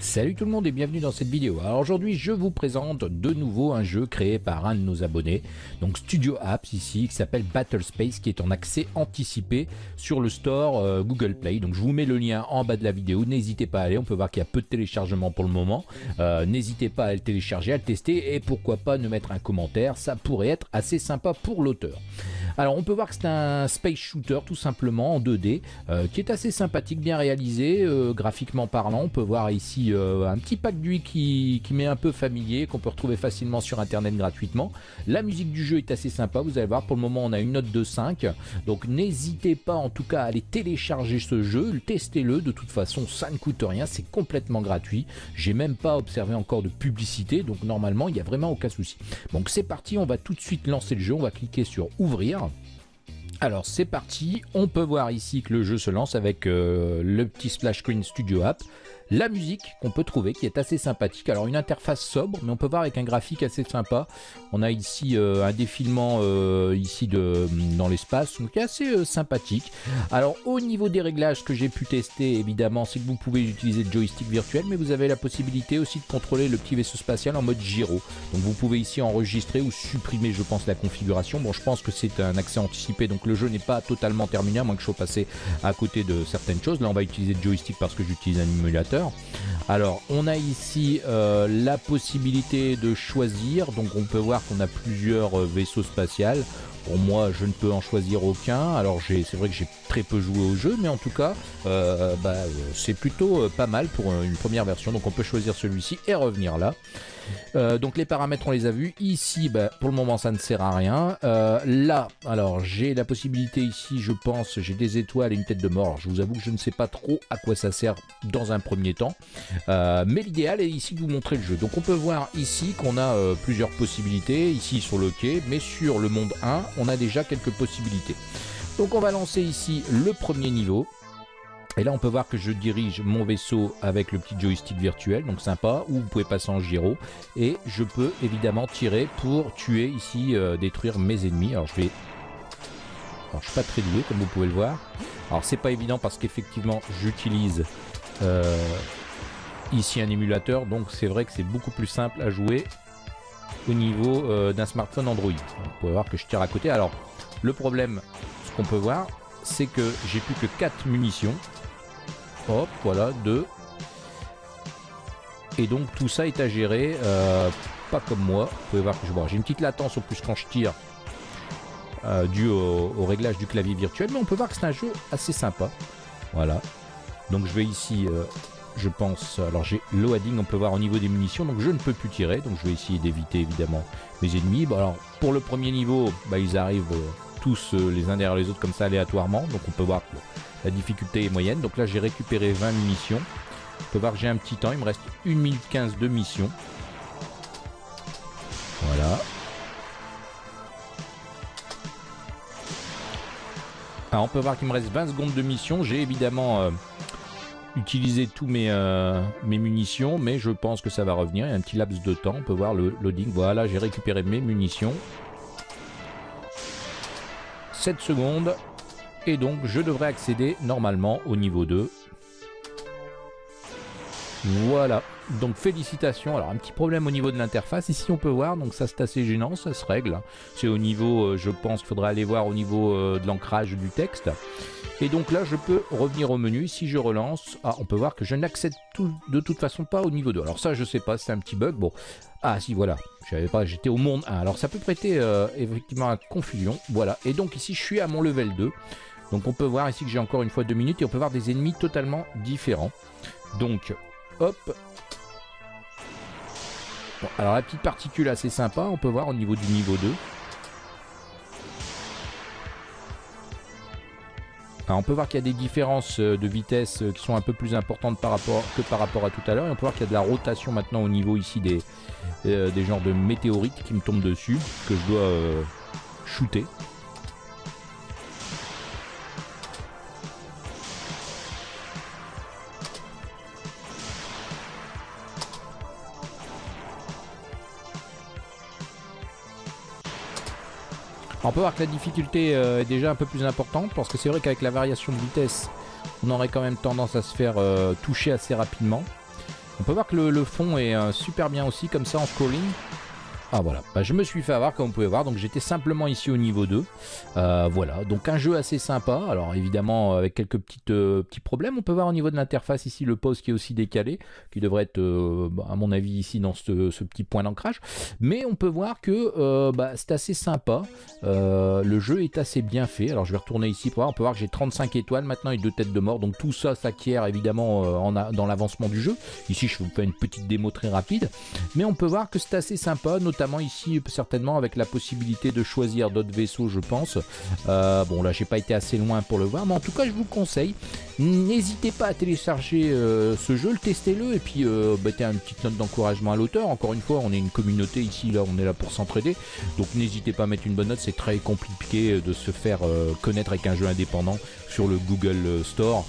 Salut tout le monde et bienvenue dans cette vidéo. Alors aujourd'hui je vous présente de nouveau un jeu créé par un de nos abonnés, donc Studio Apps ici, qui s'appelle Battle Space, qui est en accès anticipé sur le store euh, Google Play. Donc je vous mets le lien en bas de la vidéo, n'hésitez pas à aller, on peut voir qu'il y a peu de téléchargement pour le moment. Euh, n'hésitez pas à le télécharger, à le tester et pourquoi pas ne mettre un commentaire, ça pourrait être assez sympa pour l'auteur. Alors on peut voir que c'est un space shooter tout simplement en 2D euh, qui est assez sympathique, bien réalisé, graphiquement parlant. On peut voir ici euh, un petit pack d'huile qui, qui m'est un peu familier, qu'on peut retrouver facilement sur internet gratuitement. La musique du jeu est assez sympa, vous allez voir, pour le moment on a une note de 5, donc n'hésitez pas en tout cas à aller télécharger ce jeu, testez-le, de toute façon ça ne coûte rien, c'est complètement gratuit, j'ai même pas observé encore de publicité, donc normalement il n'y a vraiment aucun souci. Donc c'est parti, on va tout de suite lancer le jeu, on va cliquer sur ouvrir. Alors c'est parti, on peut voir ici que le jeu se lance avec euh, le petit splash screen Studio App la musique qu'on peut trouver qui est assez sympathique. Alors une interface sobre, mais on peut voir avec un graphique assez sympa. On a ici euh, un défilement euh, ici dans l'espace, donc assez euh, sympathique. Alors au niveau des réglages que j'ai pu tester, évidemment, c'est que vous pouvez utiliser le joystick virtuel, mais vous avez la possibilité aussi de contrôler le petit vaisseau spatial en mode gyro. Donc vous pouvez ici enregistrer ou supprimer, je pense, la configuration. Bon, je pense que c'est un accès anticipé, donc le jeu n'est pas totalement terminé, à moins que je sois passé à côté de certaines choses. Là, on va utiliser le joystick parce que j'utilise un émulateur. Alors, on a ici euh, la possibilité de choisir. Donc, on peut voir qu'on a plusieurs euh, vaisseaux spatials. Pour moi, je ne peux en choisir aucun. Alors, c'est vrai que j'ai très peu joué au jeu, mais en tout cas, euh, bah, c'est plutôt pas mal pour une première version. Donc, on peut choisir celui-ci et revenir là. Euh, donc les paramètres on les a vus. Ici bah, pour le moment ça ne sert à rien. Euh, là alors j'ai la possibilité ici je pense j'ai des étoiles et une tête de mort. je vous avoue que je ne sais pas trop à quoi ça sert dans un premier temps. Euh, mais l'idéal est ici de vous montrer le jeu. Donc on peut voir ici qu'on a plusieurs possibilités ici sur le quai. Mais sur le monde 1 on a déjà quelques possibilités. Donc on va lancer ici le premier niveau. Et là, on peut voir que je dirige mon vaisseau avec le petit joystick virtuel, donc sympa, ou vous pouvez passer en gyro. Et je peux évidemment tirer pour tuer ici, euh, détruire mes ennemis. Alors, je vais... Alors, je suis pas très doué, comme vous pouvez le voir. Alors, c'est pas évident parce qu'effectivement, j'utilise euh, ici un émulateur, donc c'est vrai que c'est beaucoup plus simple à jouer au niveau euh, d'un smartphone Android. Vous pouvez voir que je tire à côté. Alors, le problème, ce qu'on peut voir, c'est que j'ai plus que 4 munitions. Hop, voilà, deux. Et donc tout ça est à gérer, euh, pas comme moi. Vous pouvez voir que je vois, j'ai une petite latence au plus quand je tire, euh, dû au, réglage du clavier virtuel. Mais on peut voir que c'est un jeu assez sympa. Voilà. Donc je vais ici, je pense, alors j'ai loading, on peut voir au niveau des munitions, donc je ne peux plus tirer. Donc je vais essayer d'éviter évidemment mes ennemis. Bon alors pour le premier niveau, bah, ils arrivent tous les uns derrière les autres comme ça aléatoirement. Donc on peut voir que la difficulté est moyenne. Donc là, j'ai récupéré 20 munitions. On peut voir que j'ai un petit temps. Il me reste 1 minute 15 de mission. Voilà. Alors, on peut voir qu'il me reste 20 secondes de mission. J'ai évidemment euh, utilisé tous mes, euh, mes munitions, mais je pense que ça va revenir. Il y a un petit laps de temps. On peut voir le loading. Voilà, j'ai récupéré mes munitions. 7 secondes. Et donc je devrais accéder normalement au niveau 2. Voilà, donc félicitations. Alors un petit problème au niveau de l'interface, ici on peut voir, donc ça c'est assez gênant, ça se règle. C'est au niveau, euh, je pense qu'il faudra aller voir au niveau euh, de l'ancrage du texte. Et donc là je peux revenir au menu, si je relance, ah, on peut voir que je n'accède de toute façon pas au niveau 2. Alors ça je sais pas, c'est un petit bug, bon. Ah si voilà, je pas, j'étais au monde 1. Alors ça peut prêter euh, effectivement à confusion, voilà. Et donc ici je suis à mon level 2. Donc on peut voir ici que j'ai encore une fois deux minutes et on peut voir des ennemis totalement différents. Donc, hop. alors la petite particule assez sympa, on peut voir au niveau du niveau 2. on peut voir qu'il y a des différences euh, de vitesse euh, qui sont un peu plus importantes que par rapport à tout à l'heure. Et on peut voir qu'il y a de la rotation maintenant au niveau ici des, euh, des genres de météorites qui me tombent dessus, que je dois shooter. On peut voir que la difficulté euh, est déjà un peu plus importante parce que c'est vrai qu'avec la variation de vitesse, on aurait quand même tendance à se faire euh, toucher assez rapidement. On peut voir que le, fond est super bien aussi comme ça en scrolling. Ah voilà, bah, je me suis fait avoir comme vous pouvez voir, donc j'étais simplement ici au niveau 2. Euh, voilà, donc un jeu assez sympa, alors évidemment avec quelques petites, euh, petits problèmes, on peut voir au niveau de l'interface ici le pause qui est aussi décalé, qui devrait être euh, bah, à mon avis ici dans ce, petit point d'ancrage, mais on peut voir que bah, c'est assez sympa, le jeu est assez bien fait, alors je vais retourner ici pour voir, on peut voir que j'ai 35 étoiles maintenant et deux têtes de mort, donc tout ça s'acquiert évidemment en dans l'avancement du jeu, ici je vous fais une petite démo très rapide, mais on peut voir que c'est assez sympa, ici certainement avec la possibilité de choisir d'autres vaisseaux je pense. Euh, bon là j'ai pas été assez loin pour le voir mais en tout cas je vous conseille. N'hésitez pas à télécharger euh, ce jeu, le testez-le et puis euh, mettez une petite note d'encouragement à l'auteur. Encore une fois on est une communauté ici là on est là pour s'entraider donc n'hésitez pas à mettre une bonne note c'est très compliqué de se faire connaître avec un jeu indépendant sur le Google Store.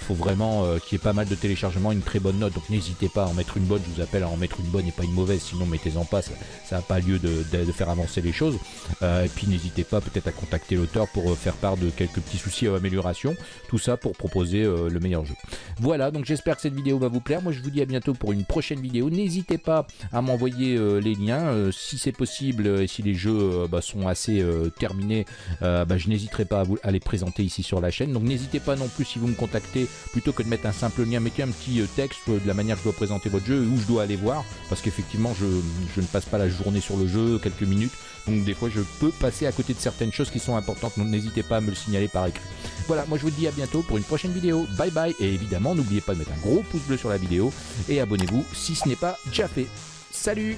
Faut vraiment qu'il y ait pas mal de téléchargements, une très bonne note. Donc n'hésitez pas à en mettre une bonne. Je vous appelle à en mettre une bonne et pas une mauvaise. Sinon mettez-en pas. Ça n'a pas lieu de, faire avancer les choses. Euh, et puis n'hésitez pas peut-être à contacter l'auteur pour faire part de quelques petits soucis ou améliorations. Tout ça pour proposer le meilleur jeu. Voilà. Donc j'espère que cette vidéo va vous plaire. Moi je vous dis à bientôt pour une prochaine vidéo. N'hésitez pas à m'envoyer les liens si c'est possible et si les jeux bah, sont assez terminés. Bah, je n'hésiterai pas à, vous, à les présenter ici sur la chaîne. Donc n'hésitez pas non plus si vous me contactez plutôt que de mettre un simple lien, mettez un petit euh, texte de la manière que je dois présenter votre jeu, où je dois aller voir, parce qu'effectivement je, ne passe pas la journée sur le jeu, quelques minutes, donc des fois je peux passer à côté de certaines choses qui sont importantes, donc n'hésitez pas à me le signaler par écrit. Voilà, moi je vous dis à bientôt pour une prochaine vidéo, bye bye, et évidemment n'oubliez pas de mettre un gros pouce bleu sur la vidéo, et abonnez-vous si ce n'est pas déjà fait. Salut